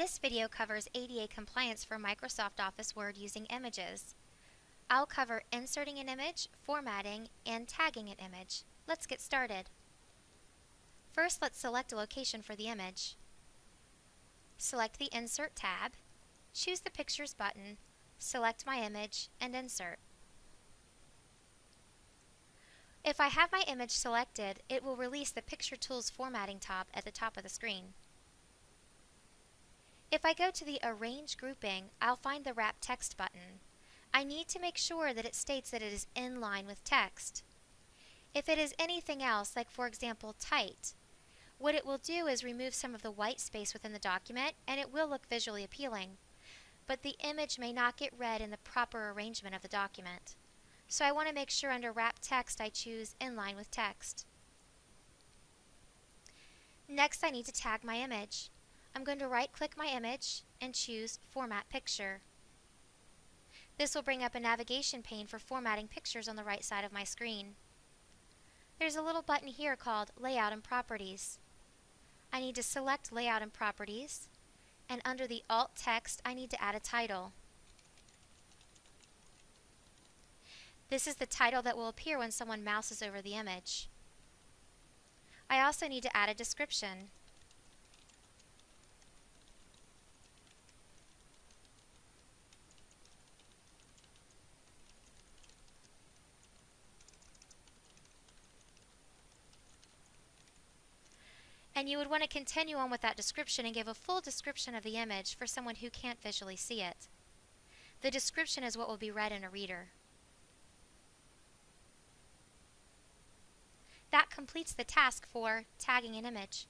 This video covers ADA compliance for Microsoft Office Word using images. I'll cover inserting an image, formatting, and tagging an image. Let's get started. First, let's select a location for the image. Select the Insert tab, choose the Pictures button, select my image, and insert. If I have my image selected, it will release the Picture Tools formatting tab at the top of the screen. If I go to the Arrange grouping, I'll find the Wrap Text button. I need to make sure that it states that it is in line with text. If it is anything else, like for example tight, what it will do is remove some of the white space within the document and it will look visually appealing. But the image may not get read in the proper arrangement of the document. So I want to make sure under Wrap Text I choose In Line with Text. Next I need to tag my image. I'm going to right click my image and choose Format Picture. This will bring up a navigation pane for formatting pictures on the right side of my screen. There's a little button here called Layout and Properties. I need to select Layout and Properties, and under the Alt text I need to add a title. This is the title that will appear when someone mouses over the image. I also need to add a description. And you would want to continue on with that description and give a full description of the image for someone who can't visually see it. The description is what will be read in a reader. That completes the task for tagging an image.